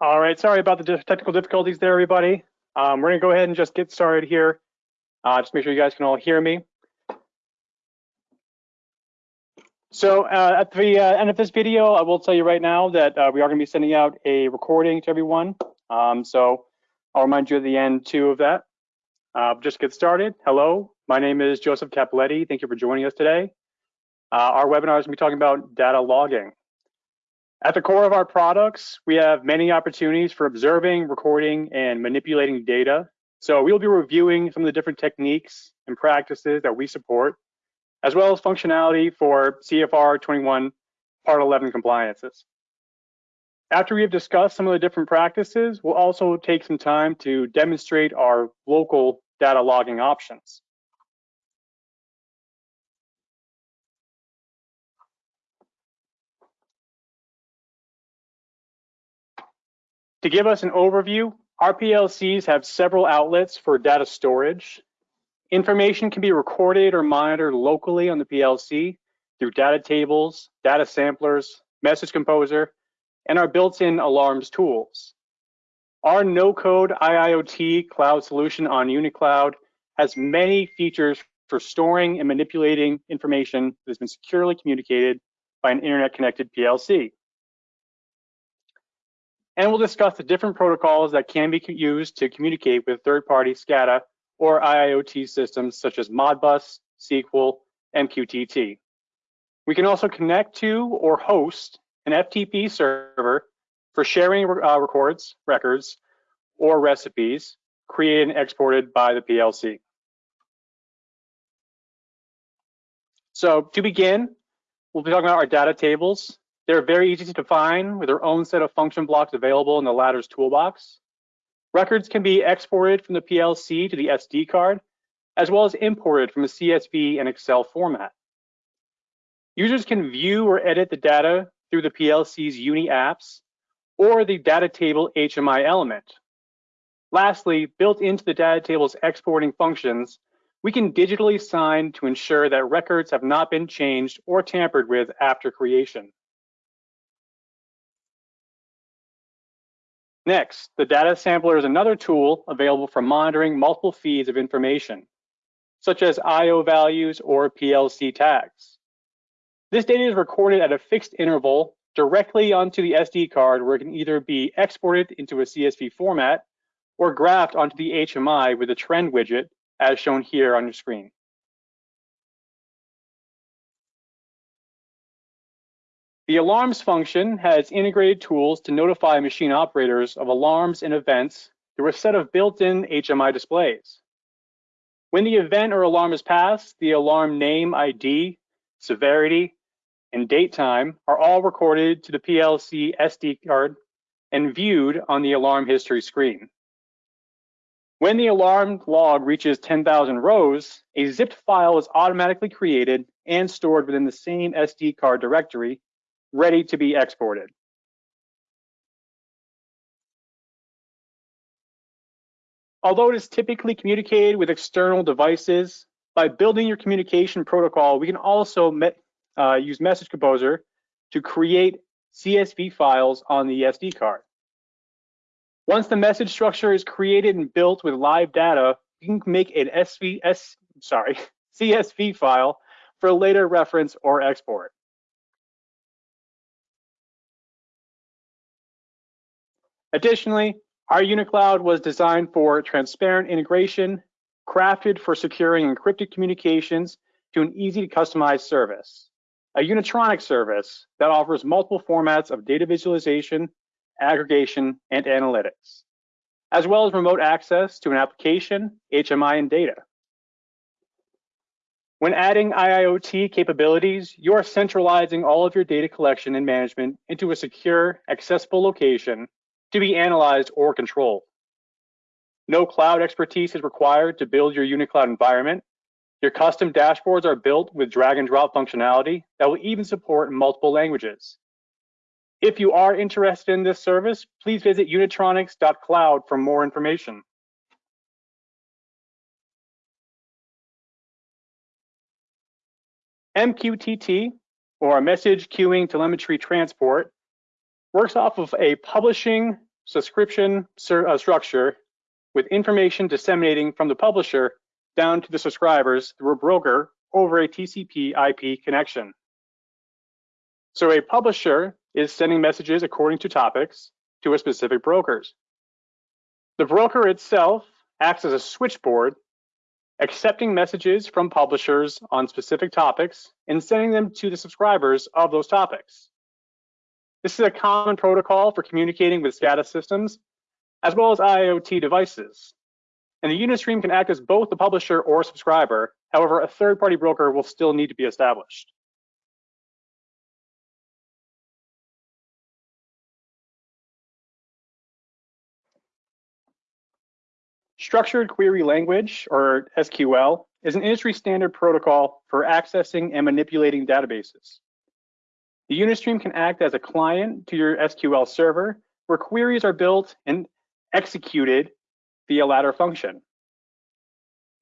All right, sorry about the technical difficulties there, everybody. Um, we're gonna go ahead and just get started here. Uh, just make sure you guys can all hear me. So uh, at the uh, end of this video, I will tell you right now that uh, we are gonna be sending out a recording to everyone. Um, so I'll remind you at the end too of that. Uh, just get started. Hello, my name is Joseph Capoletti. Thank you for joining us today. Uh, our webinar is gonna be talking about data logging. At the core of our products, we have many opportunities for observing, recording, and manipulating data. So we'll be reviewing some of the different techniques and practices that we support, as well as functionality for CFR 21 Part 11 compliances. After we have discussed some of the different practices, we'll also take some time to demonstrate our local data logging options. To give us an overview, our PLCs have several outlets for data storage. Information can be recorded or monitored locally on the PLC through data tables, data samplers, message composer, and our built-in alarms tools. Our no-code IIoT cloud solution on UniCloud has many features for storing and manipulating information that has been securely communicated by an internet-connected PLC and we'll discuss the different protocols that can be used to communicate with third-party SCADA or IIoT systems such as Modbus, SQL, MQTT. We can also connect to or host an FTP server for sharing uh, records, records, or recipes created and exported by the PLC. So to begin, we'll be talking about our data tables they're very easy to define with their own set of function blocks available in the ladder's toolbox. Records can be exported from the PLC to the SD card, as well as imported from a CSV and Excel format. Users can view or edit the data through the PLC's Uni apps or the data table HMI element. Lastly, built into the data table's exporting functions, we can digitally sign to ensure that records have not been changed or tampered with after creation. Next, the data sampler is another tool available for monitoring multiple feeds of information, such as IO values or PLC tags. This data is recorded at a fixed interval directly onto the SD card where it can either be exported into a CSV format or graphed onto the HMI with a trend widget as shown here on your screen. The alarms function has integrated tools to notify machine operators of alarms and events through a set of built-in HMI displays. When the event or alarm is passed, the alarm name ID, severity, and date time are all recorded to the PLC SD card and viewed on the alarm history screen. When the alarm log reaches 10,000 rows, a zipped file is automatically created and stored within the same SD card directory ready to be exported. Although it is typically communicated with external devices, by building your communication protocol, we can also uh, use Message Composer to create CSV files on the SD card. Once the message structure is created and built with live data, you can make an SV, S, sorry, CSV file for later reference or export. Additionally, our UniCloud was designed for transparent integration, crafted for securing encrypted communications to an easy to customize service. A Unitronic service that offers multiple formats of data visualization, aggregation, and analytics, as well as remote access to an application, HMI, and data. When adding IIoT capabilities, you are centralizing all of your data collection and management into a secure, accessible location to be analyzed or controlled. No cloud expertise is required to build your UniCloud environment. Your custom dashboards are built with drag and drop functionality that will even support multiple languages. If you are interested in this service, please visit unitronics.cloud for more information. MQTT, or Message Queuing Telemetry Transport, works off of a publishing subscription uh, structure with information disseminating from the publisher down to the subscribers through a broker over a TCP IP connection. So a publisher is sending messages according to topics to a specific brokers. The broker itself acts as a switchboard, accepting messages from publishers on specific topics and sending them to the subscribers of those topics. This is a common protocol for communicating with SCADA systems, as well as IoT devices. And the Unistream can act as both the publisher or subscriber. However, a third-party broker will still need to be established. Structured Query Language, or SQL, is an industry standard protocol for accessing and manipulating databases. The Unistream can act as a client to your SQL server where queries are built and executed via ladder function.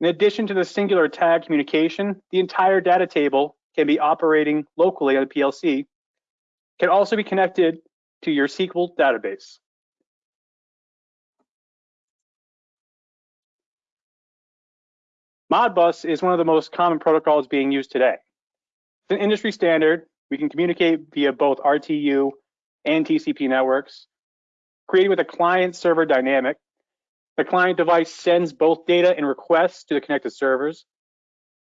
In addition to the singular tag communication, the entire data table can be operating locally on the PLC, can also be connected to your SQL database. Modbus is one of the most common protocols being used today. It's an industry standard. We can communicate via both RTU and TCP networks, created with a client-server dynamic. The client device sends both data and requests to the connected servers.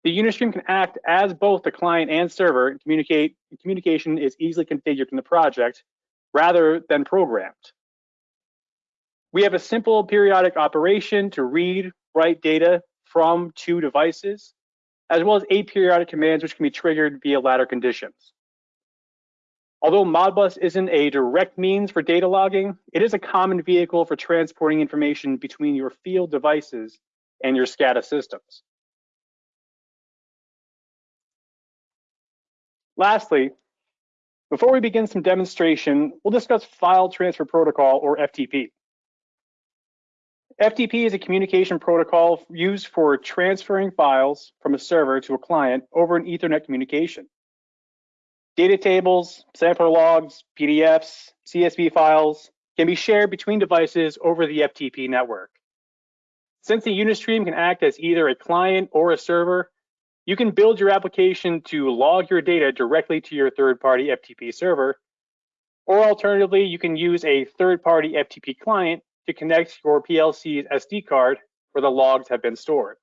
The Unistream can act as both the client and server and communicate. Communication is easily configured in the project rather than programmed. We have a simple periodic operation to read, write data from two devices, as well as aperiodic commands which can be triggered via ladder conditions. Although Modbus isn't a direct means for data logging, it is a common vehicle for transporting information between your field devices and your SCADA systems. Lastly, before we begin some demonstration, we'll discuss File Transfer Protocol, or FTP. FTP is a communication protocol used for transferring files from a server to a client over an Ethernet communication. Data tables, sampler logs, PDFs, CSV files can be shared between devices over the FTP network. Since the Unistream can act as either a client or a server, you can build your application to log your data directly to your third-party FTP server, or alternatively, you can use a third-party FTP client to connect your PLC's SD card where the logs have been stored.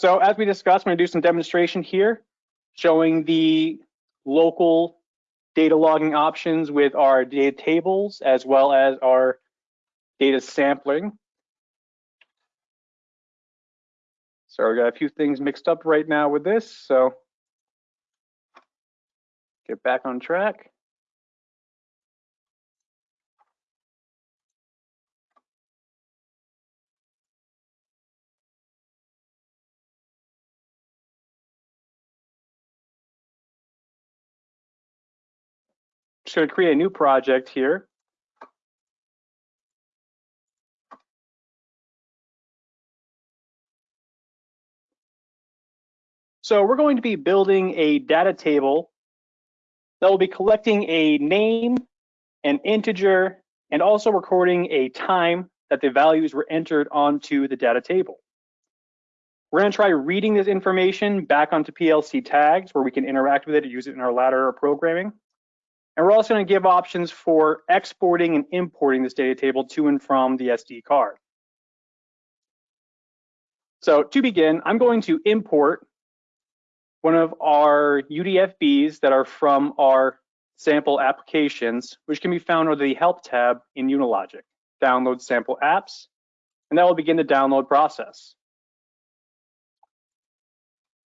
So as we discussed, I'm gonna do some demonstration here showing the local data logging options with our data tables as well as our data sampling. So we got a few things mixed up right now with this, so get back on track. Just going to create a new project here. So we're going to be building a data table that will be collecting a name, an integer, and also recording a time that the values were entered onto the data table. We're going to try reading this information back onto PLC tags where we can interact with it use it in our ladder programming. And we're also going to give options for exporting and importing this data table to and from the SD card. So to begin, I'm going to import one of our UDFBs that are from our sample applications, which can be found under the Help tab in Unilogic. Download sample apps, and that will begin the download process.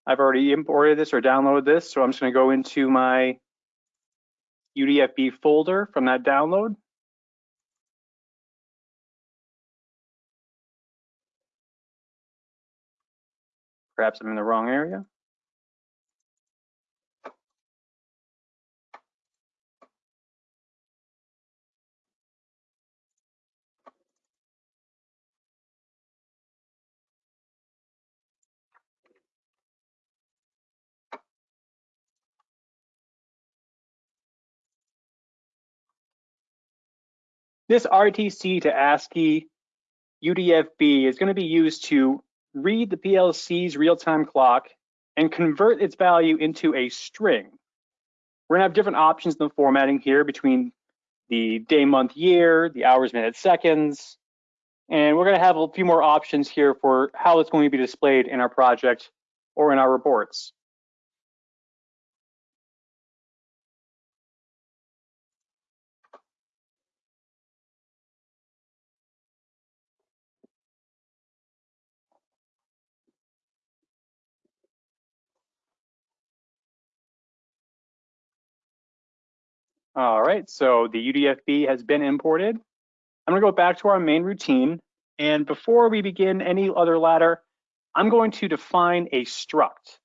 I've already imported this or downloaded this, so I'm just going to go into my UDFB folder from that download. Perhaps I'm in the wrong area. This RTC to ASCII UDFB is going to be used to read the PLC's real-time clock and convert its value into a string. We're gonna have different options in the formatting here between the day, month, year, the hours, minutes, seconds, and we're gonna have a few more options here for how it's going to be displayed in our project or in our reports. All right, so the UDFB has been imported. I'm gonna go back to our main routine. And before we begin any other ladder, I'm going to define a struct.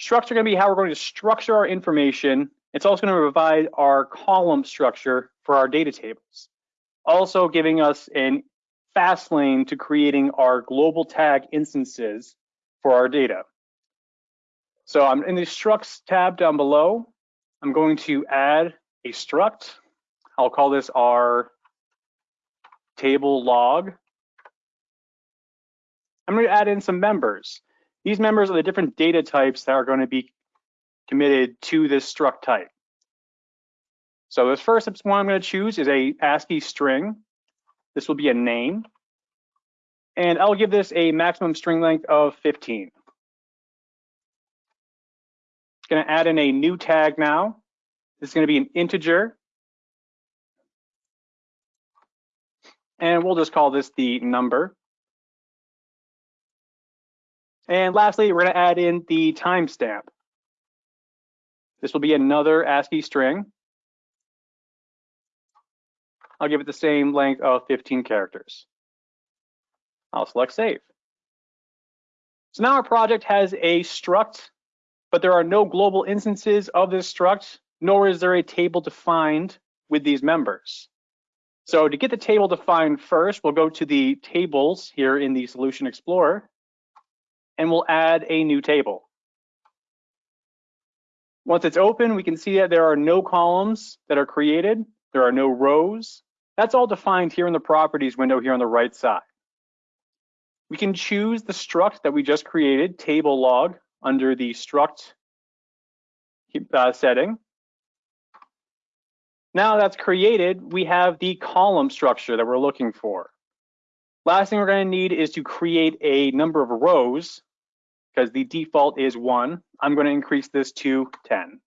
Structs are gonna be how we're going to structure our information. It's also gonna provide our column structure for our data tables. Also giving us a fast lane to creating our global tag instances for our data. So I'm in the structs tab down below. I'm going to add a struct. I'll call this our table log. I'm going to add in some members. These members are the different data types that are going to be committed to this struct type. So this first one I'm going to choose is a ASCII string. This will be a name. And I'll give this a maximum string length of 15. Going to add in a new tag now. Is going to be an integer. And we'll just call this the number. And lastly, we're going to add in the timestamp. This will be another ASCII string. I'll give it the same length of 15 characters. I'll select save. So now our project has a struct, but there are no global instances of this struct nor is there a table defined with these members. So to get the table defined first, we'll go to the tables here in the Solution Explorer, and we'll add a new table. Once it's open, we can see that there are no columns that are created. There are no rows. That's all defined here in the properties window here on the right side. We can choose the struct that we just created, table log, under the struct uh, setting. Now that's created, we have the column structure that we're looking for. Last thing we're going to need is to create a number of rows because the default is one. I'm going to increase this to 10.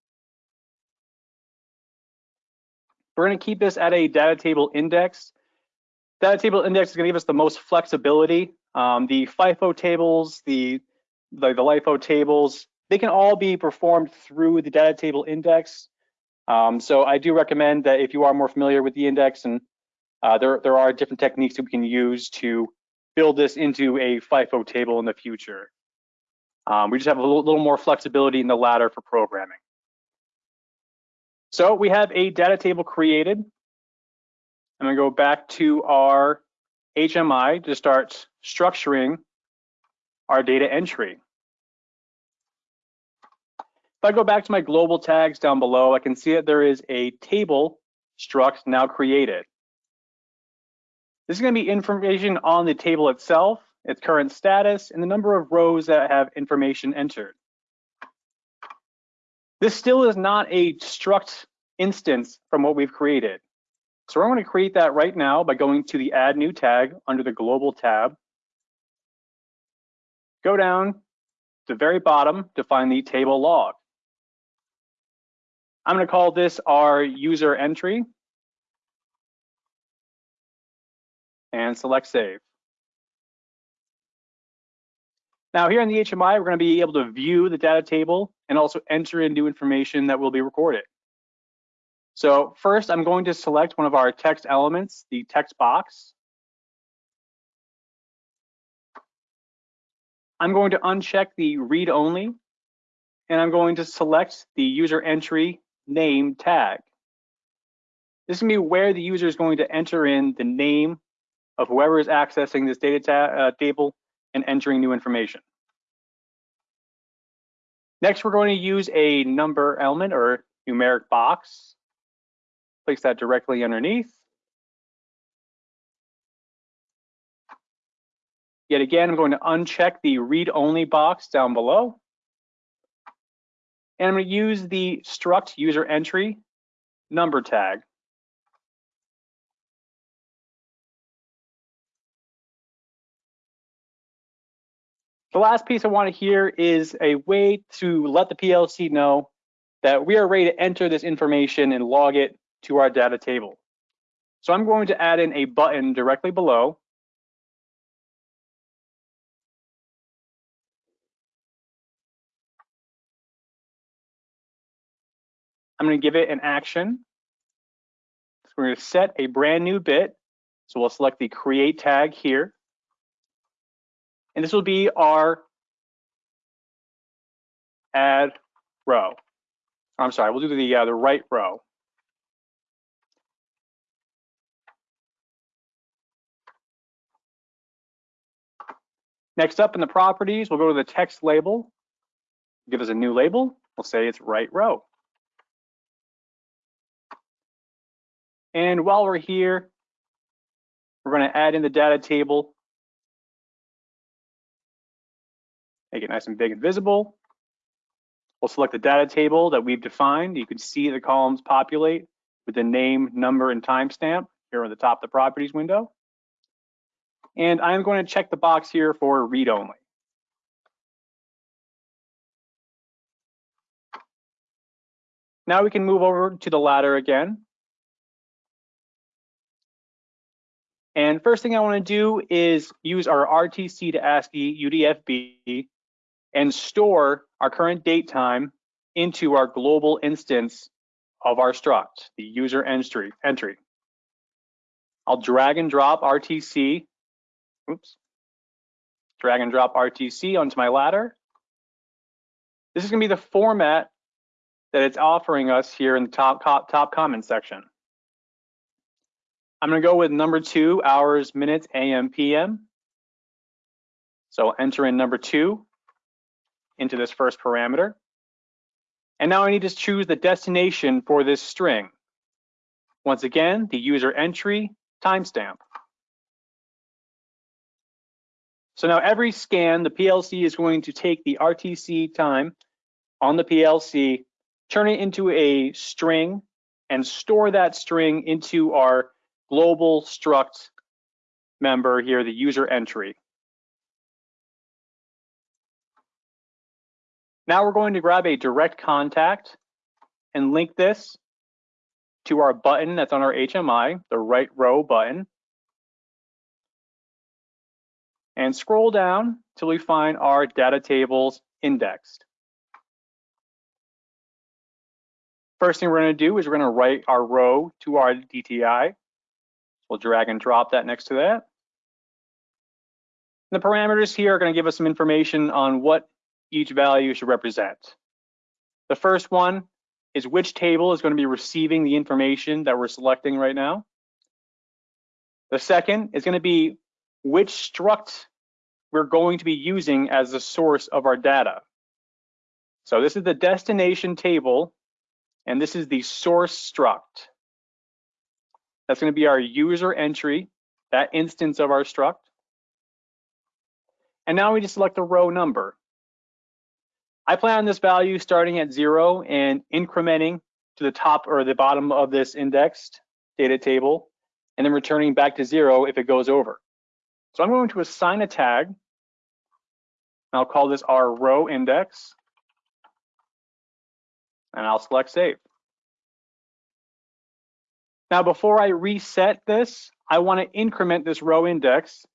We're going to keep this at a data table index. Data table index is to give us the most flexibility. Um, the FIFO tables, the, the, the LIFO tables, they can all be performed through the data table index. Um, so I do recommend that if you are more familiar with the index and uh, there, there are different techniques that we can use to build this into a FIFO table in the future. Um, we just have a little, little more flexibility in the ladder for programming. So we have a data table created. I'm gonna go back to our HMI to start structuring our data entry. I go back to my global tags down below, I can see that there is a table struct now created. This is going to be information on the table itself, its current status, and the number of rows that have information entered. This still is not a struct instance from what we've created. So we're going to create that right now by going to the add new tag under the global tab. Go down to the very bottom to find the table log. I'm going to call this our user entry and select save. Now here in the HMI, we're going to be able to view the data table and also enter in new information that will be recorded. So first, I'm going to select one of our text elements, the text box. I'm going to uncheck the read only, and I'm going to select the user entry name tag. This can be where the user is going to enter in the name of whoever is accessing this data uh, table and entering new information. Next, we're going to use a number element or numeric box. Place that directly underneath. Yet again, I'm going to uncheck the read-only box down below. And I'm going to use the struct user entry number tag. The last piece I want to hear is a way to let the PLC know that we are ready to enter this information and log it to our data table. So I'm going to add in a button directly below. I'm going to give it an action. So we're going to set a brand new bit. So we'll select the create tag here. And this will be our add row. I'm sorry, we'll do the, uh, the write row. Next up in the properties, we'll go to the text label, give us a new label. We'll say it's write row. And while we're here, we're going to add in the data table make it nice and big and visible. We'll select the data table that we've defined. You can see the columns populate with the name, number, and timestamp here on the top of the properties window. And I'm going to check the box here for read only. Now we can move over to the ladder again. And first thing I want to do is use our RTC to ASCII UDFB and store our current date time into our global instance of our struct, the user entry. entry. I'll drag and drop RTC, oops, drag and drop RTC onto my ladder. This is gonna be the format that it's offering us here in the top, top, top comment section. I'm gonna go with number two, hours, minutes, AM, PM. So enter in number two into this first parameter. And now I need to choose the destination for this string. Once again, the user entry timestamp. So now every scan, the PLC is going to take the RTC time on the PLC, turn it into a string, and store that string into our global struct member here, the user entry. Now we're going to grab a direct contact and link this to our button that's on our HMI, the write row button. And scroll down till we find our data tables indexed. First thing we're going to do is we're going to write our row to our DTI. We'll drag and drop that next to that. The parameters here are going to give us some information on what each value should represent. The first one is which table is going to be receiving the information that we're selecting right now. The second is going to be which struct we're going to be using as the source of our data. So this is the destination table, and this is the source struct. That's going to be our user entry, that instance of our struct. And now we just select the row number. I plan on this value starting at zero and incrementing to the top or the bottom of this indexed data table, and then returning back to zero if it goes over. So I'm going to assign a tag. I'll call this our row index, and I'll select save. Now, before I reset this, I want to increment this row index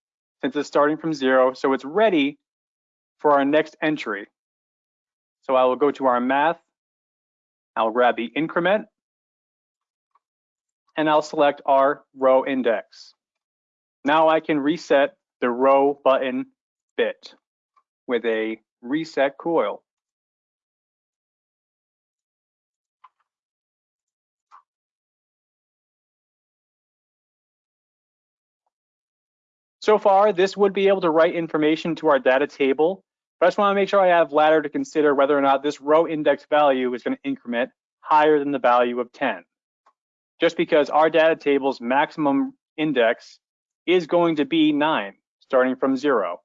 since it's starting from zero, so it's ready for our next entry. So I will go to our math, I'll grab the increment, and I'll select our row index. Now I can reset the row button bit with a reset coil. So far, this would be able to write information to our data table but I just want to make sure I have ladder to consider whether or not this row index value is going to increment higher than the value of 10. Just because our data table's maximum index is going to be 9, starting from zero.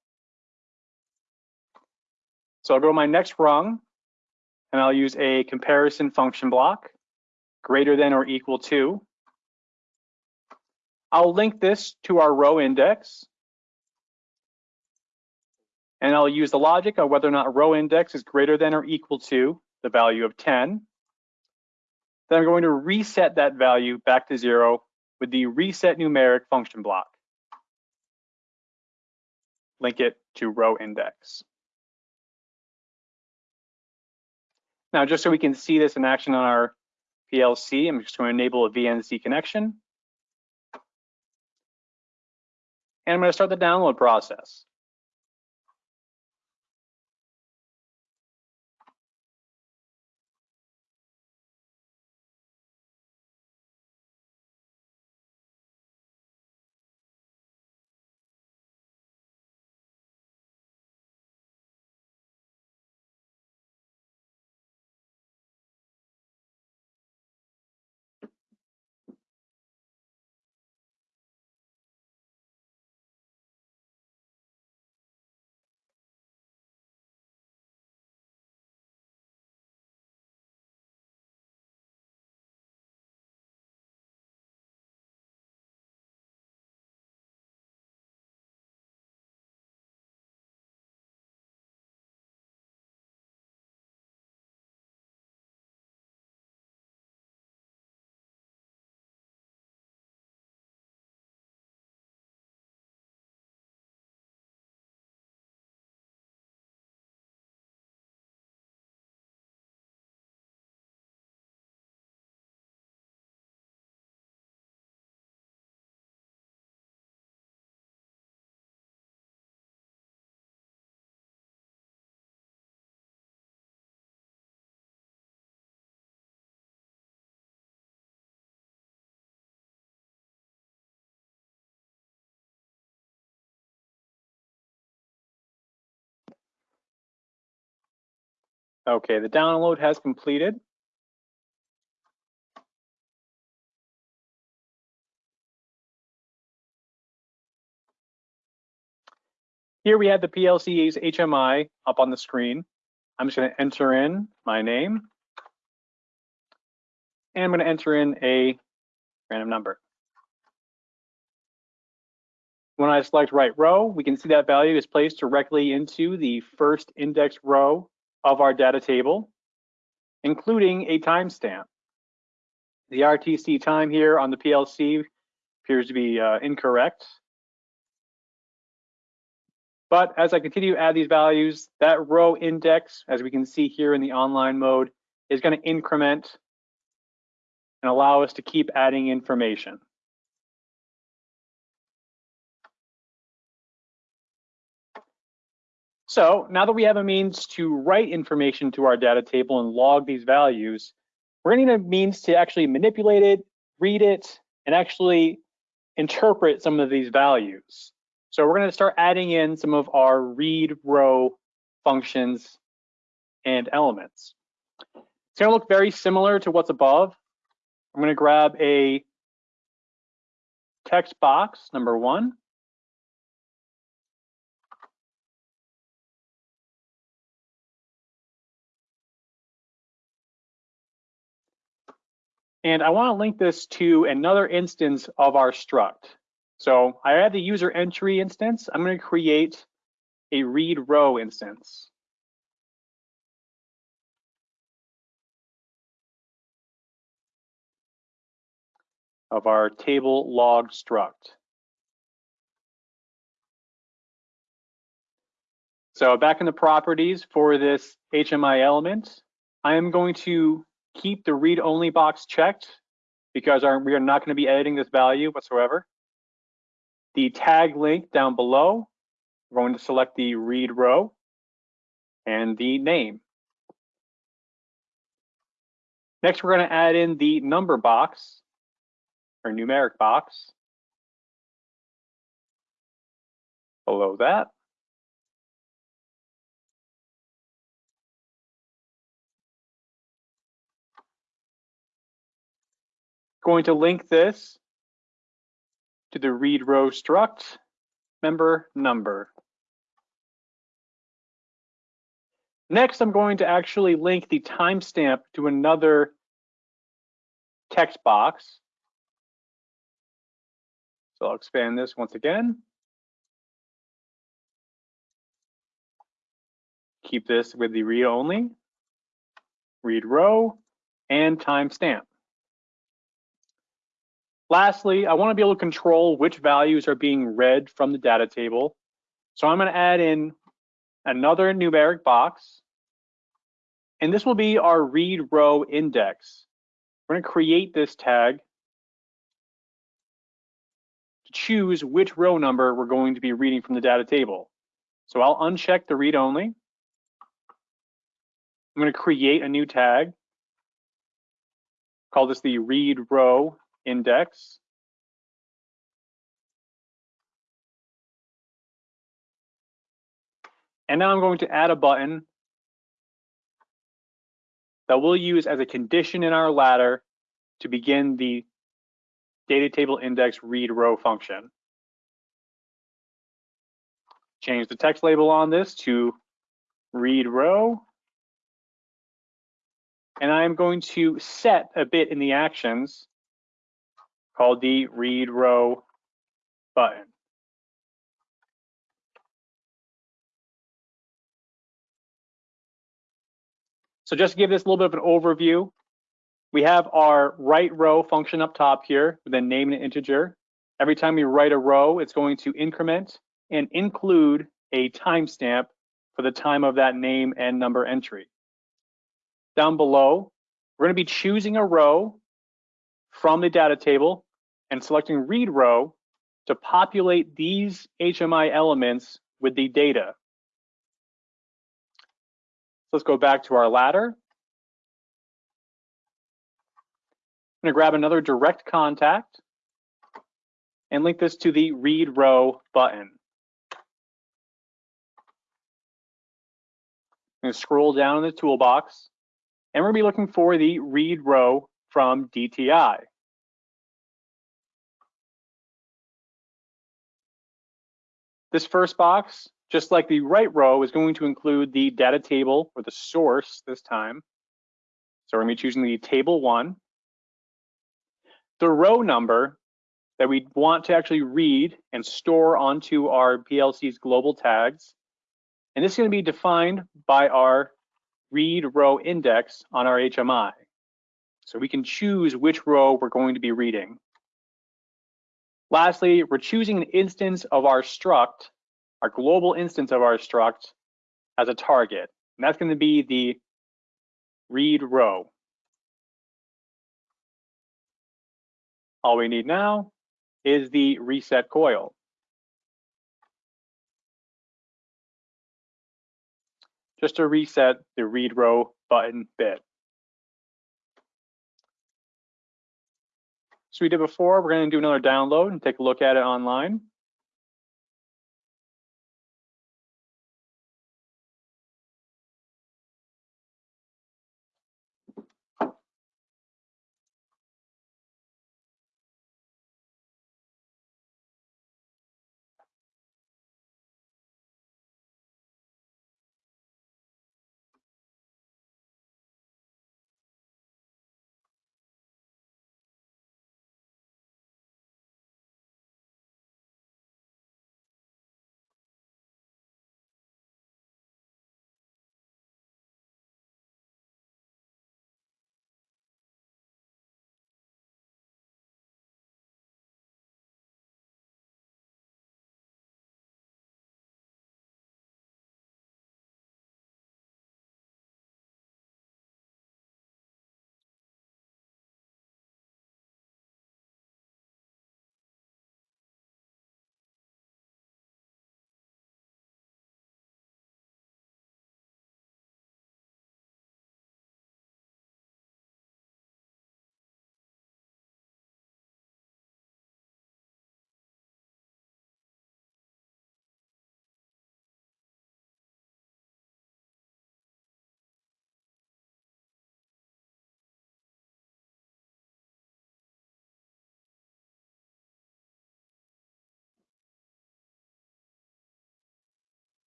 So I'll go to my next rung and I'll use a comparison function block greater than or equal to. I'll link this to our row index and I'll use the logic of whether or not row index is greater than or equal to the value of 10. Then I'm going to reset that value back to zero with the reset numeric function block. Link it to row index. Now, just so we can see this in action on our PLC, I'm just going to enable a VNC connection. And I'm going to start the download process. Okay, the download has completed. Here we have the PLC's HMI up on the screen. I'm just going to enter in my name. And I'm going to enter in a random number. When I select write row, we can see that value is placed directly into the first index row of our data table, including a timestamp. The RTC time here on the PLC appears to be uh, incorrect. But as I continue to add these values, that row index, as we can see here in the online mode, is going to increment and allow us to keep adding information. So now that we have a means to write information to our data table and log these values, we're gonna need a means to actually manipulate it, read it, and actually interpret some of these values. So we're gonna start adding in some of our read row functions and elements. It's gonna look very similar to what's above. I'm gonna grab a text box, number one, And I want to link this to another instance of our struct. So I have the user entry instance. I'm going to create a read row instance. of our table log struct. So back in the properties for this HMI element, I am going to keep the read only box checked because our, we are not going to be editing this value whatsoever. The tag link down below, we're going to select the read row and the name. Next, we're going to add in the number box or numeric box below that. Going to link this to the read row struct member number. Next, I'm going to actually link the timestamp to another text box. So I'll expand this once again. Keep this with the read only, read row, and timestamp. Lastly, I want to be able to control which values are being read from the data table. So I'm going to add in another numeric box, and this will be our read row index. We're going to create this tag to choose which row number we're going to be reading from the data table. So I'll uncheck the read only. I'm going to create a new tag. Call this the read row index. And now I'm going to add a button that we'll use as a condition in our ladder to begin the data table index read row function. Change the text label on this to read row. And I'm going to set a bit in the actions called the read row button. So just to give this a little bit of an overview, we have our write row function up top here with a name and an integer. Every time we write a row, it's going to increment and include a timestamp for the time of that name and number entry. Down below, we're going to be choosing a row from the data table and selecting read row to populate these HMI elements with the data. So let's go back to our ladder. I'm gonna grab another direct contact and link this to the read row button. I'm gonna scroll down in the toolbox and we're gonna be looking for the read row from DTI. This first box just like the write row is going to include the data table or the source this time. So we're gonna be choosing the table one. The row number that we want to actually read and store onto our PLC's global tags. And this is gonna be defined by our read row index on our HMI. So we can choose which row we're going to be reading. Lastly, we're choosing an instance of our struct our global instance of our struct as a target. And that's going to be the read row. All we need now is the reset coil. Just to reset the read row button bit. So we did before, we're going to do another download and take a look at it online.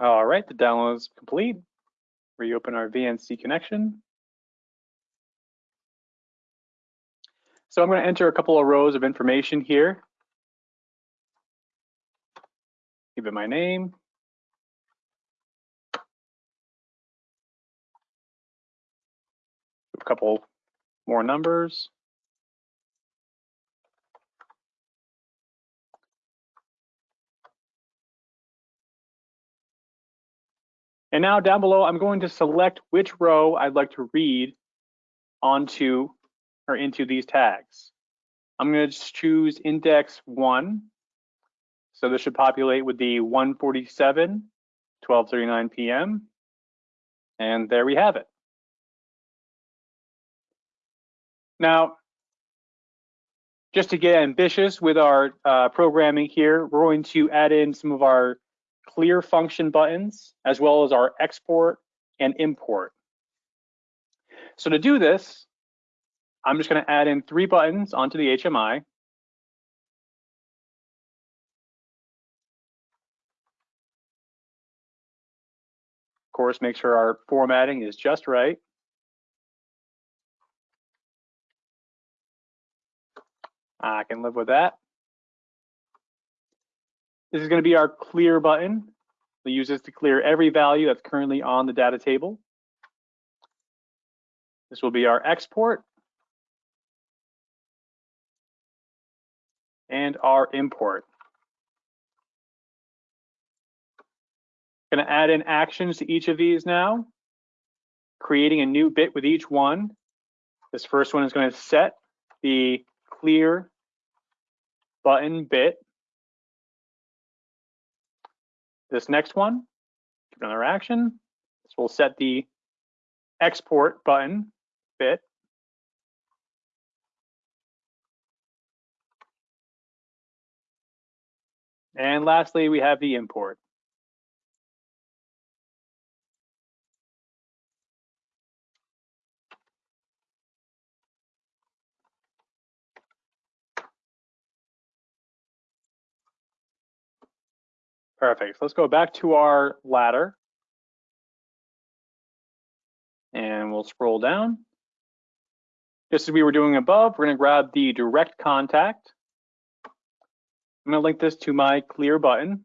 All right, the download is complete. Reopen our VNC connection. So I'm going to enter a couple of rows of information here. Give it my name. A couple more numbers. And now down below, I'm going to select which row I'd like to read onto or into these tags. I'm going to choose index one. So this should populate with the 147, 12:39 p.m. And there we have it. Now, just to get ambitious with our uh, programming here, we're going to add in some of our clear function buttons, as well as our export and import. So to do this, I'm just going to add in three buttons onto the HMI. Of course, make sure our formatting is just right. I can live with that. This is going to be our clear button. We use this to clear every value that's currently on the data table. This will be our export. And our import. Going to add in actions to each of these now, creating a new bit with each one. This first one is going to set the clear button bit this next one, another action. This will set the export button bit. And lastly, we have the import. Perfect. Let's go back to our ladder. And we'll scroll down. Just as we were doing above, we're going to grab the direct contact. I'm going to link this to my clear button.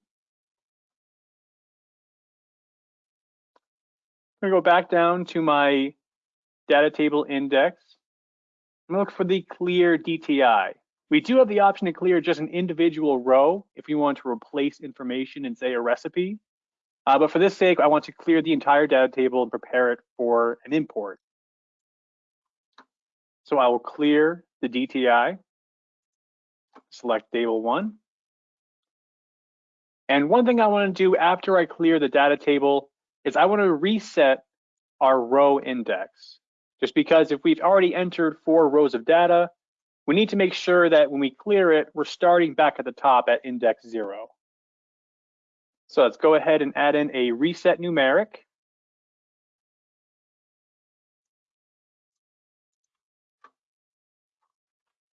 I'm going to go back down to my data table index. I'm going to look for the clear DTI. We do have the option to clear just an individual row if we want to replace information in, say, a recipe. Uh, but for this sake, I want to clear the entire data table and prepare it for an import. So I will clear the DTI, select table one. And one thing I want to do after I clear the data table is I want to reset our row index. Just because if we've already entered four rows of data, we need to make sure that when we clear it, we're starting back at the top at index zero. So let's go ahead and add in a reset numeric.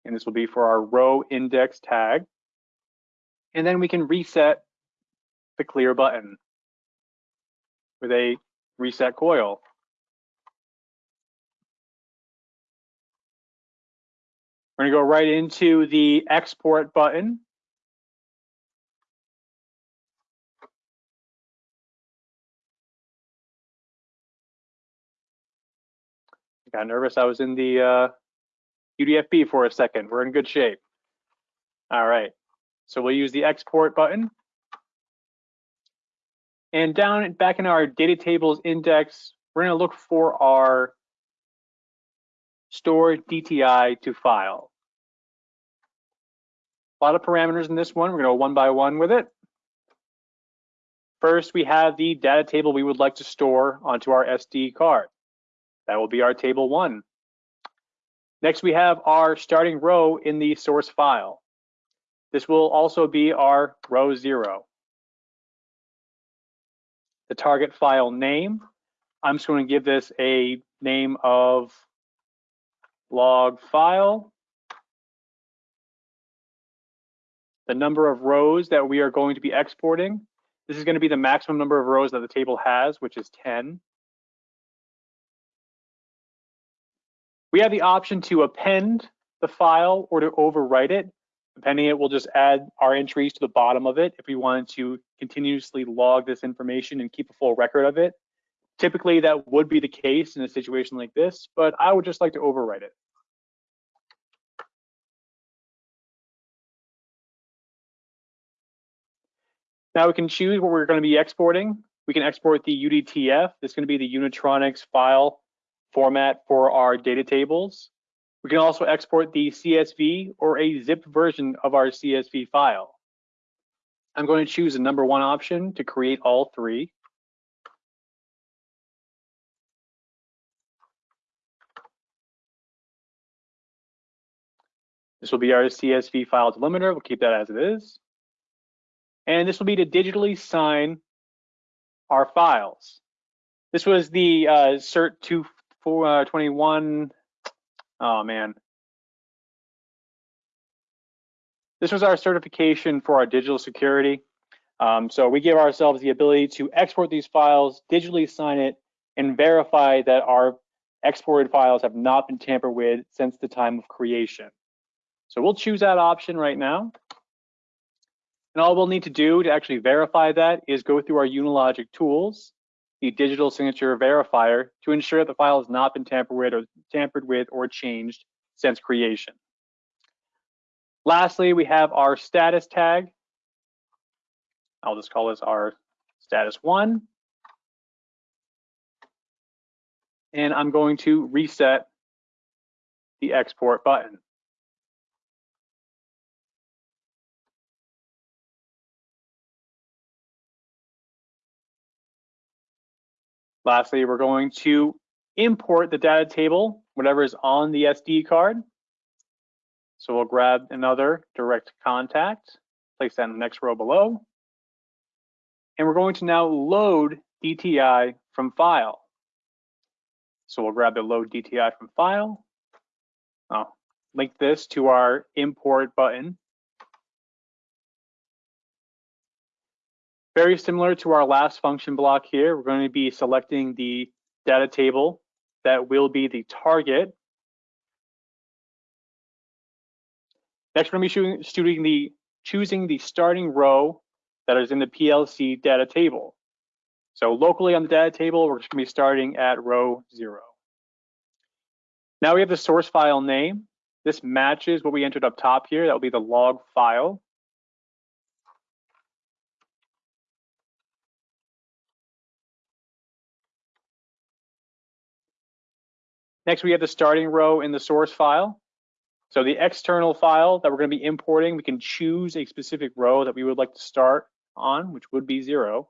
And this will be for our row index tag. And then we can reset the clear button with a reset coil. We're gonna go right into the export button. I got nervous. I was in the uh, UDFB for a second. We're in good shape. All right. So we'll use the export button. And down back in our data tables index, we're going to look for our store DTI to file. A lot of parameters in this one. We're going to go one by one with it. First, we have the data table we would like to store onto our SD card. That will be our table one. Next, we have our starting row in the source file. This will also be our row zero. The target file name, I'm just going to give this a name of log file, the number of rows that we are going to be exporting, This is going to be the maximum number of rows that the table has, which is 10. We have the option to append the file or to overwrite it. Depending it, we'll just add our entries to the bottom of it if we wanted to continuously log this information and keep a full record of it. Typically, that would be the case in a situation like this, but I would just like to overwrite it. Now we can choose what we're going to be exporting. We can export the UDTF. This is going to be the Unitronics file format for our data tables. We can also export the CSV or a zip version of our CSV file. I'm going to choose the number one option to create all three. This will be our CSV file delimiter. We'll keep that as it is. And this will be to digitally sign our files. This was the uh, CERT 221. Uh, oh man. This was our certification for our digital security. Um, so we give ourselves the ability to export these files, digitally sign it, and verify that our exported files have not been tampered with since the time of creation. So we'll choose that option right now. And all we'll need to do to actually verify that is go through our Unilogic tools, the digital signature verifier, to ensure that the file has not been tampered with or tampered with or changed since creation. Lastly, we have our status tag. I'll just call this our status one. And I'm going to reset the export button. Lastly, we're going to import the data table, whatever is on the SD card. So we'll grab another direct contact, place that in the next row below. And we're going to now load DTI from file. So we'll grab the load DTI from file. I'll link this to our import button. Very similar to our last function block here, we're going to be selecting the data table that will be the target. Next, we're going to be shooting the, choosing the starting row that is in the PLC data table. So locally on the data table, we're just going to be starting at row zero. Now we have the source file name. This matches what we entered up top here. That will be the log file. Next, we have the starting row in the source file. So the external file that we're going to be importing, we can choose a specific row that we would like to start on, which would be zero.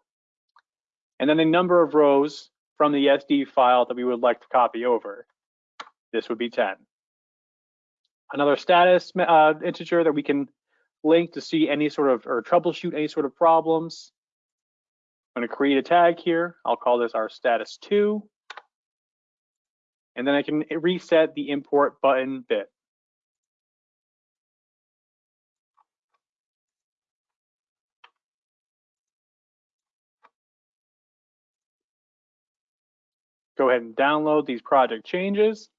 And then the number of rows from the SD file that we would like to copy over. This would be 10. Another status uh, integer that we can link to see any sort of, or troubleshoot any sort of problems. I'm going to create a tag here. I'll call this our status 2 and then I can reset the import button bit. Go ahead and download these project changes.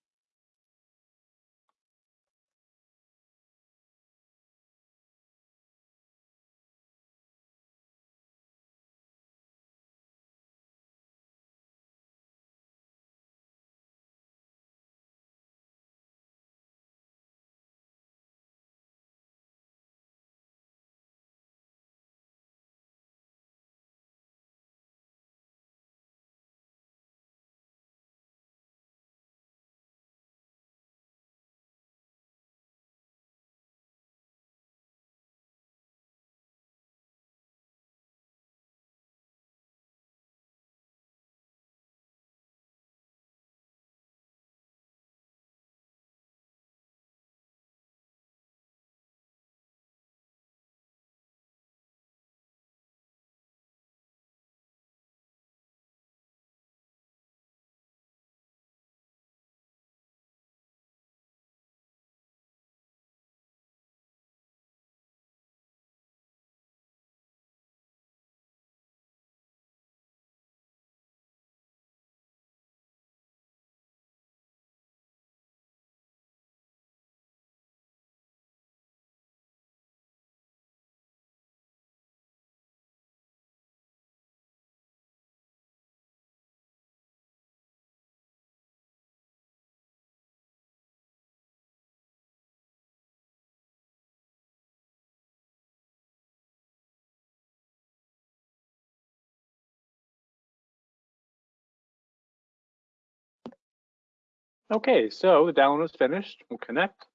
Okay, so the download is finished. We'll connect.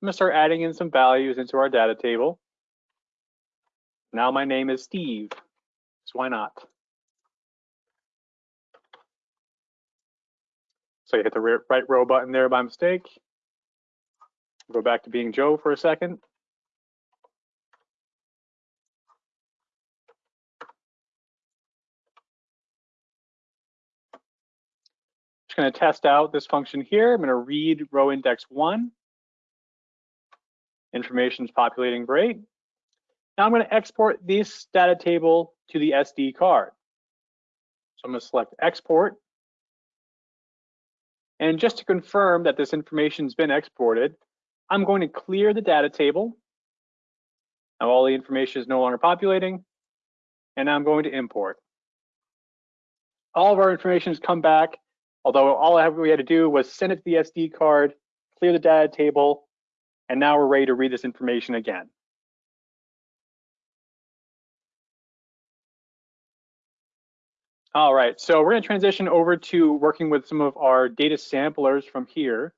I'm gonna start adding in some values into our data table. Now my name is Steve, so why not? So you hit the write row button there by mistake. Go back to being Joe for a second. Going to test out this function here. I'm going to read row index one. Information is populating great. Now I'm going to export this data table to the SD card. So I'm going to select export. And just to confirm that this information has been exported, I'm going to clear the data table. Now all the information is no longer populating, and I'm going to import. All of our information has come back, although all we had to do was send it to the SD card, clear the data table, and now we're ready to read this information again. All right, so we're gonna transition over to working with some of our data samplers from here.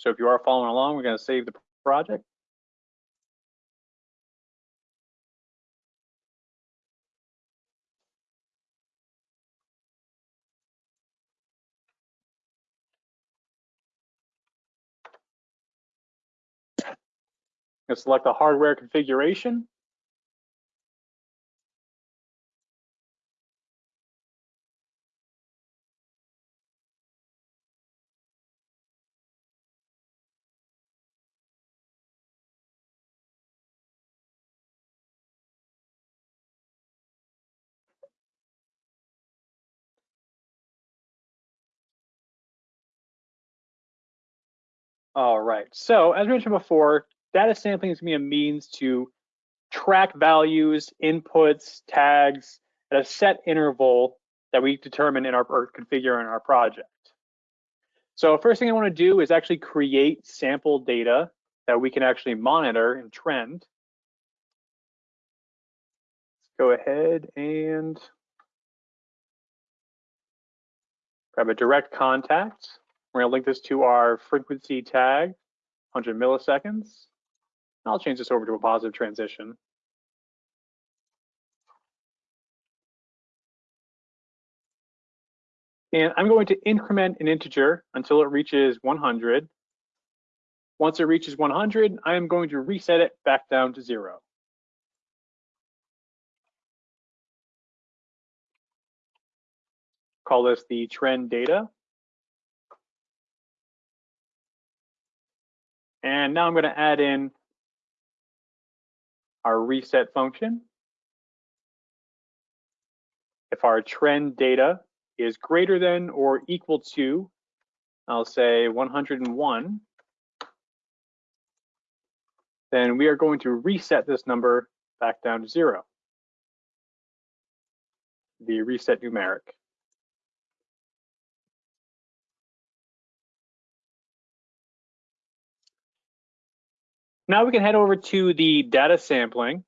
So if you are following along, we're gonna save the project. Gonna select the hardware configuration. All right, so as mentioned before, data sampling is gonna be a means to track values, inputs, tags at a set interval that we determine in our or configure in our project. So first thing I wanna do is actually create sample data that we can actually monitor and trend. Let's go ahead and grab a direct contact. We're gonna link this to our frequency tag, 100 milliseconds. I'll change this over to a positive transition. And I'm going to increment an integer until it reaches 100. Once it reaches 100, I am going to reset it back down to zero. Call this the trend data. And now I'm going to add in our reset function. If our trend data is greater than or equal to, I'll say 101, then we are going to reset this number back down to zero, the reset numeric. Now we can head over to the data sampling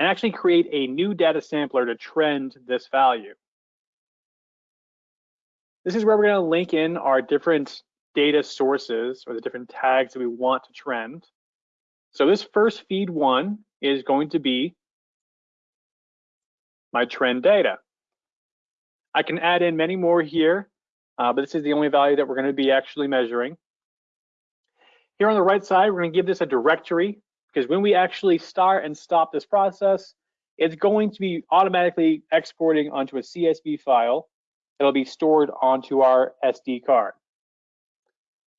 and actually create a new data sampler to trend this value. This is where we're going to link in our different data sources or the different tags that we want to trend. So this first feed one is going to be my trend data. I can add in many more here, uh, but this is the only value that we're going to be actually measuring. Here on the right side, we're gonna give this a directory because when we actually start and stop this process, it's going to be automatically exporting onto a CSV file that'll be stored onto our SD card.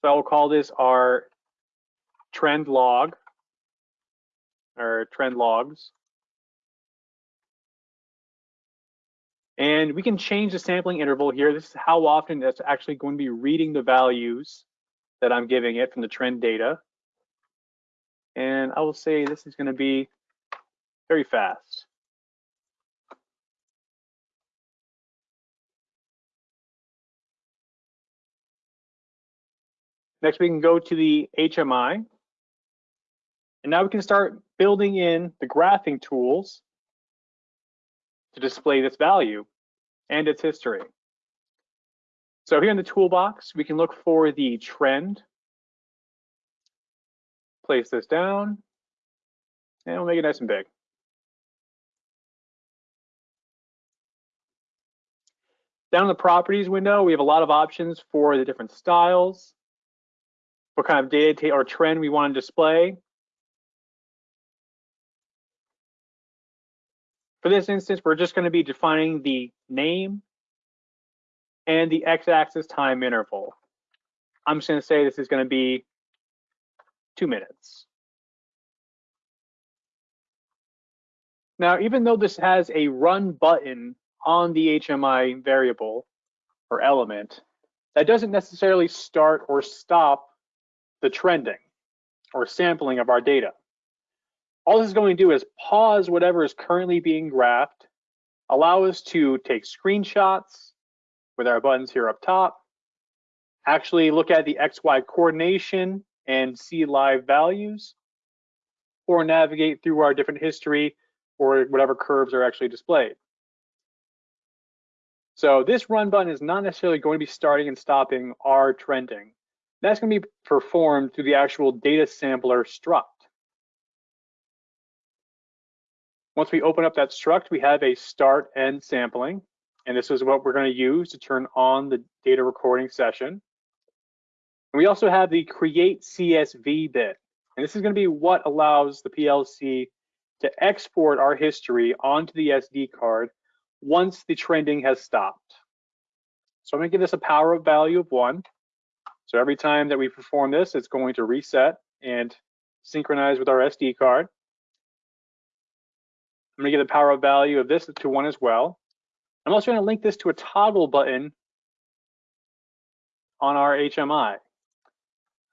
So I will call this our trend log or trend logs. And we can change the sampling interval here. This is how often it's actually going to be reading the values that I'm giving it from the trend data. And I will say this is going to be very fast. Next, we can go to the HMI. And now we can start building in the graphing tools to display this value. and its history. So here in the toolbox, we can look for the trend. Place this down, and we'll make it nice and big. Down in the properties window, we have a lot of options for the different styles, what kind of data or trend we want to display. For this instance, we're just going to be defining the name and the x-axis time interval. I'm just going to say this is going to be two minutes. Now, even though this has a run button on the HMI variable or element, that doesn't necessarily start or stop the trending or sampling of our data. All this is going to do is pause whatever is currently being graphed, allow us to take screenshots with our buttons here up top, actually look at the XY coordination and see live values, or navigate through our different history or whatever curves are actually displayed. So this run button is not necessarily going to be starting and stopping our trending. That's going to be performed through the actual data sampler struct. Once we open up that struct, we have a start and sampling. And this is what we're going to use to turn on the data recording session. And we also have the create CSV bit. And this is going to be what allows the PLC to export our history onto the SD card once the trending has stopped. So I'm going to give this a power-up value of one. So every time that we perform this, it's going to reset and synchronize with our SD card. I'm going to give the power-up value of this to one as well. I'm also going to link this to a toggle button on our HMI.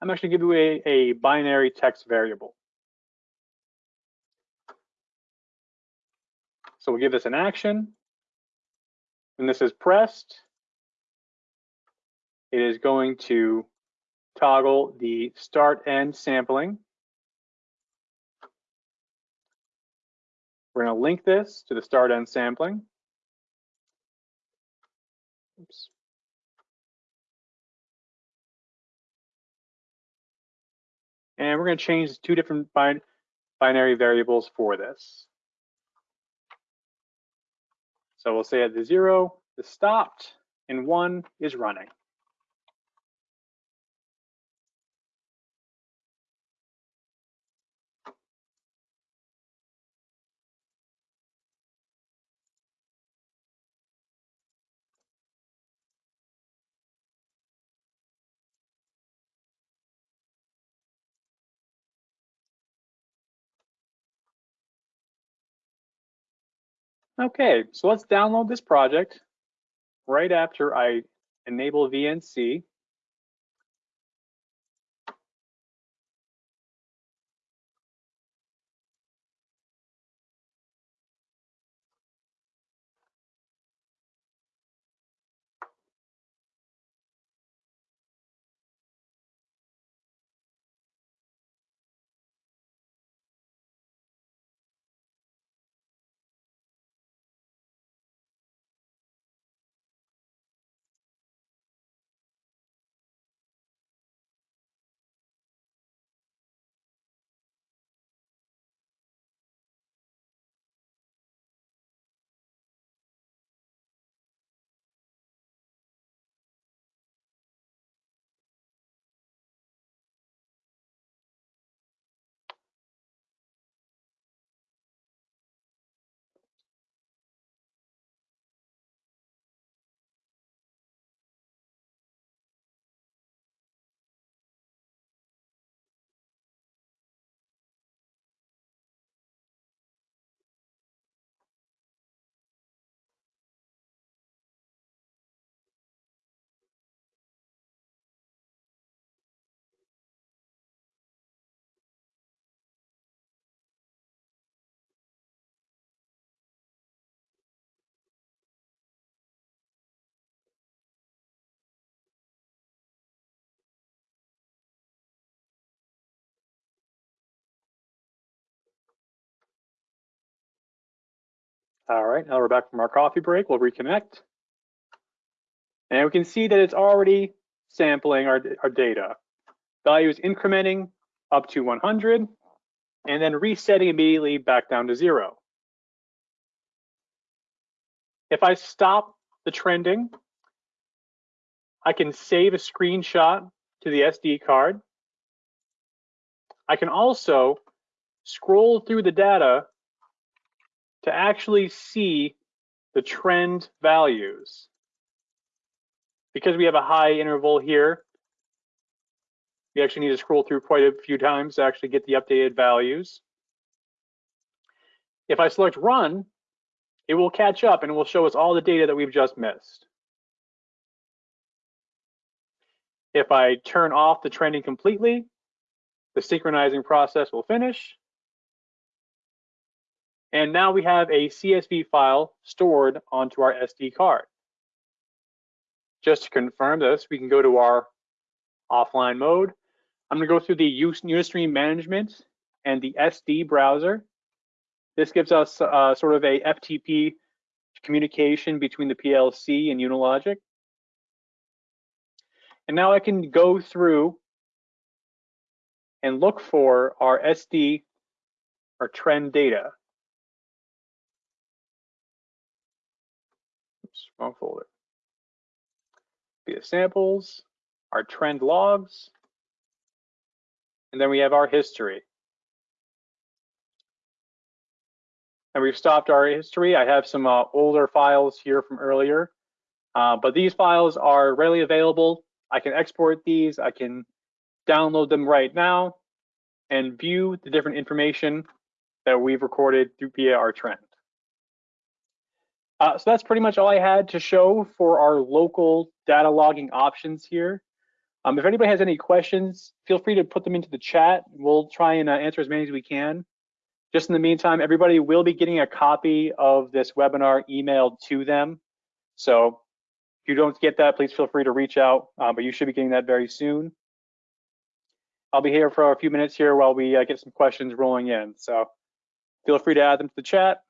I'm actually give you a, a binary text variable. So we'll give this an action. When this is pressed, it is going to toggle the start end sampling. We're going to link this to the start end sampling. Oops. And we're going to change two different bin binary variables for this. So we'll say at the zero is stopped and one is running. Okay, so let's download this project right after I enable VNC. All right, now we're back from our coffee break. We'll reconnect. And we can see that it's already sampling our, our data. Value is incrementing up to 100 and then resetting immediately back down to zero. If I stop the trending, I can save a screenshot to the SD card. I can also scroll through the data to actually see the trend values. Because we have a high interval here, we actually need to scroll through quite a few times to actually get the updated values. If I select run, it will catch up and will show us all the data that we've just missed. If I turn off the trending completely, the synchronizing process will finish. And now we have a CSV file stored onto our SD card. Just to confirm this, we can go to our offline mode. I'm gonna go through the Unistream management and the SD browser. This gives us uh, sort of a FTP communication between the PLC and Unilogic. And now I can go through and look for our SD or trend data. Wrong folder. Via samples, our trend logs, and then we have our history. And we've stopped our history. I have some uh, older files here from earlier, uh, but these files are readily available. I can export these. I can download them right now and view the different information that we've recorded through our trend. Uh, so that's pretty much all I had to show for our local data logging options here. Um, if anybody has any questions, feel free to put them into the chat. We'll try and uh, answer as many as we can. Just in the meantime, everybody will be getting a copy of this webinar emailed to them. So if you don't get that, please feel free to reach out, uh, but you should be getting that very soon. I'll be here for a few minutes here while we uh, get some questions rolling in. So feel free to add them to the chat.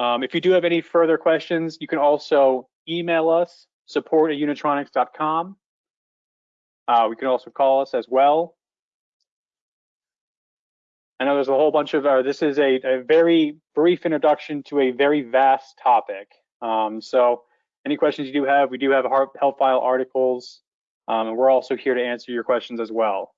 Um, if you do have any further questions, you can also email us, support at unitronics.com. Uh, we can also call us as well. I know there's a whole bunch of, uh, this is a, a, very brief introduction to a very vast topic. Um, so any questions you do have, we do have help file articles, um, and we're also here to answer your questions as well.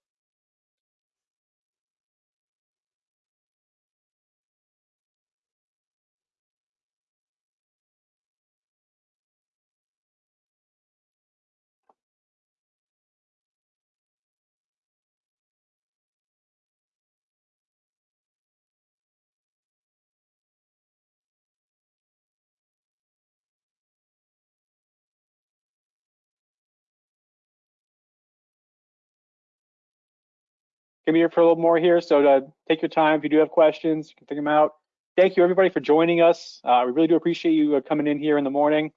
Gonna be here for a little more here, so to take your time. If you do have questions, you can think them out. Thank you everybody for joining us. Uh, we really do appreciate you uh, coming in here in the morning.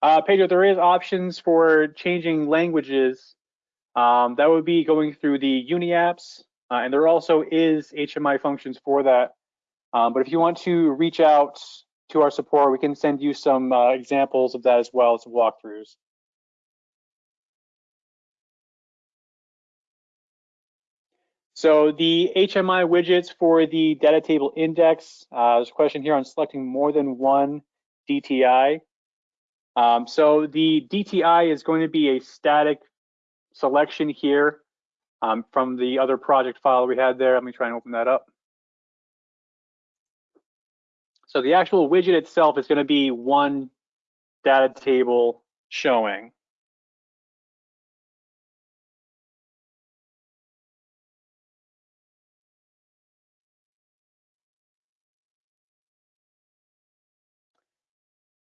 Uh, Pedro, there is options for changing languages. Um, that would be going through the Uni apps, uh, and there also is HMI functions for that. Um, but if you want to reach out to our support, we can send you some uh, examples of that as well, as walkthroughs. So the HMI widgets for the data table index, uh, there's a question here on selecting more than one DTI. Um, so the DTI is going to be a static selection here um, from the other project file we had there. Let me try and open that up. So the actual widget itself is going to be one data table showing.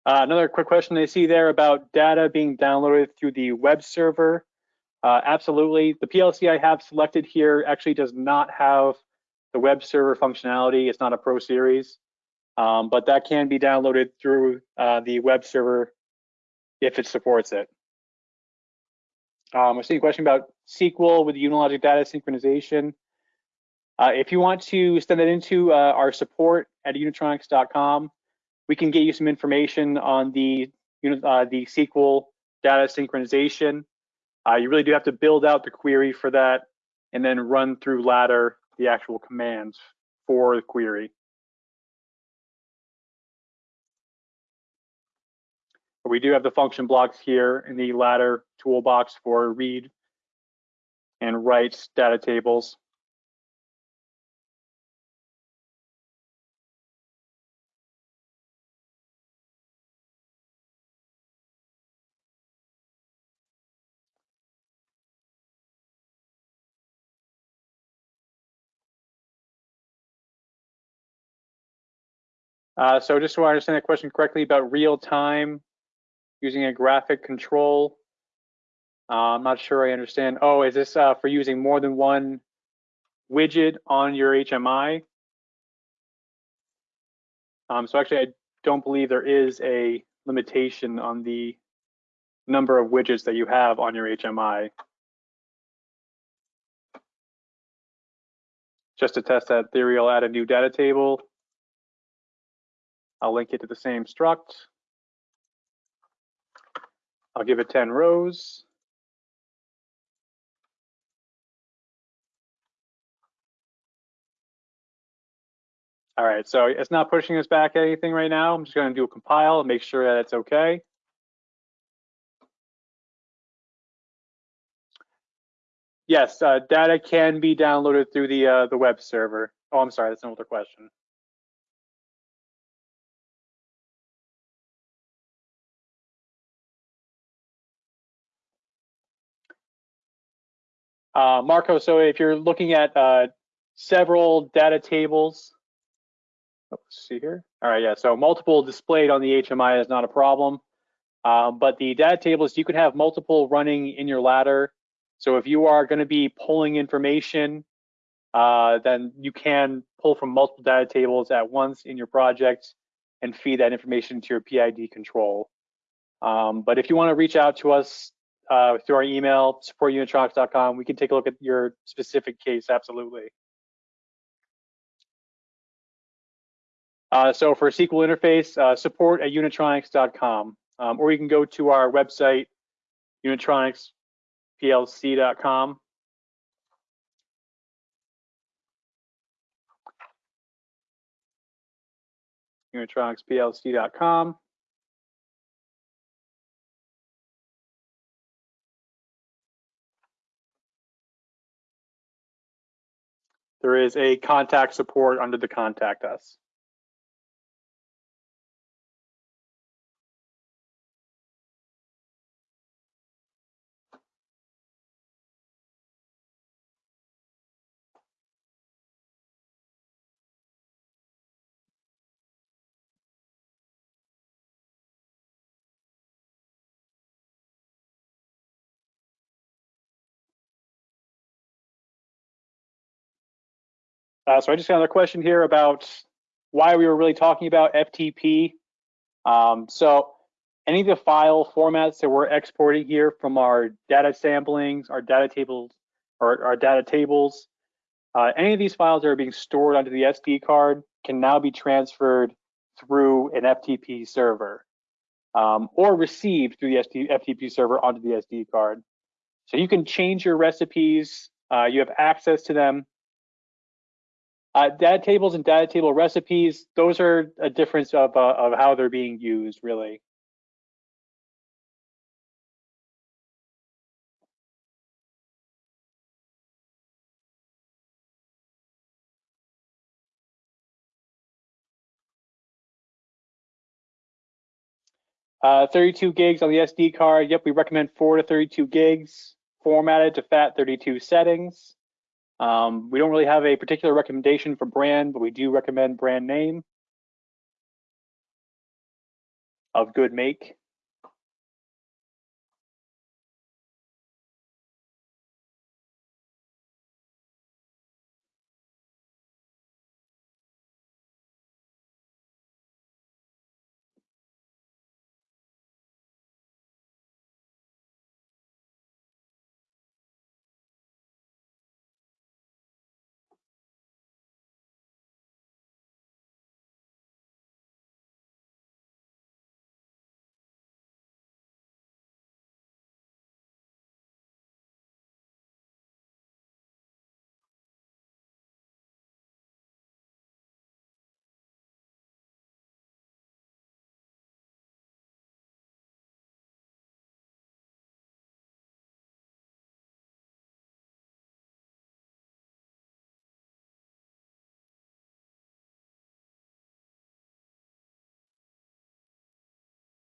Uh, another quick question I see there about data being downloaded through the web server. Uh, absolutely. The PLC I have selected here actually does not have the web server functionality. It's not a Pro Series, um, but that can be downloaded through uh, the web server if it supports it. Um, we're seeing a question about SQL with Unilogic data synchronization. Uh, if you want to send that into uh, our support at unitronics.com, we can get you some information on the uh, the SQL data synchronization. Uh, you really do have to build out the query for that and then run through ladder the actual commands for the query. But we do have the function blocks here in the ladder toolbox for read and write data tables. Uh, so just so I understand the question correctly about real time using a graphic control. Uh, I'm not sure I understand. Oh, is this uh, for using more than one widget on your HMI? Um, so actually, I don't believe there is a limitation on the number of widgets that you have on your HMI. Just to test that theory, I'll add a new data table. I'll link it to the same struct. I'll give it 10 rows. All right, so it's not pushing us back anything right now. I'm just gonna do a compile and make sure that it's okay. Yes, uh, data can be downloaded through the uh, the web server. Oh, I'm sorry, that's an older question. Uh, Marco, so if you're looking at uh, several data tables, oh, let's see here. All right, yeah, so multiple displayed on the HMI is not a problem. Uh, but the data tables, you can have multiple running in your ladder. So if you are going to be pulling information, uh, then you can pull from multiple data tables at once in your project and feed that information to your PID control. Um, but if you want to reach out to us uh, through our email, supportunitronics.com. We can take a look at your specific case, absolutely. Uh, so for SQL interface, uh, support at unitronics.com, um, or you can go to our website, unitronicsplc.com. unitronicsplc.com. there is a contact support under the contact us. Uh, so I just got another question here about why we were really talking about FTP. Um, so any of the file formats that we're exporting here from our data samplings, our data tables, or our data tables, uh, any of these files that are being stored onto the SD card can now be transferred through an FTP server um, or received through the FTP server onto the SD card. So you can change your recipes, uh, you have access to them uh, data tables and data table recipes, those are a difference of, uh, of how they're being used, really. Uh, 32 gigs on the SD card. Yep, we recommend 4 to 32 gigs, formatted to FAT32 settings. Um, we don't really have a particular recommendation for brand, but we do recommend brand name of good make.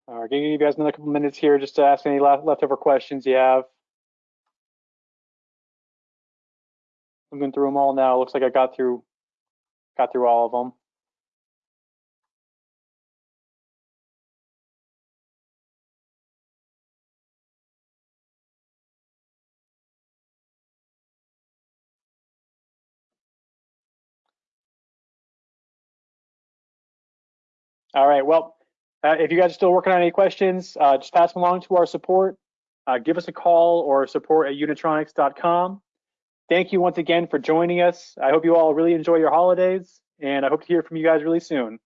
All right, give you guys another couple minutes here just to ask any leftover questions you have. I'm going through them all now. Looks like I got through, got through all of them. All right, well, uh, if you guys are still working on any questions, uh, just pass them along to our support. Uh, give us a call or support at unitronics.com. Thank you once again for joining us. I hope you all really enjoy your holidays, and I hope to hear from you guys really soon.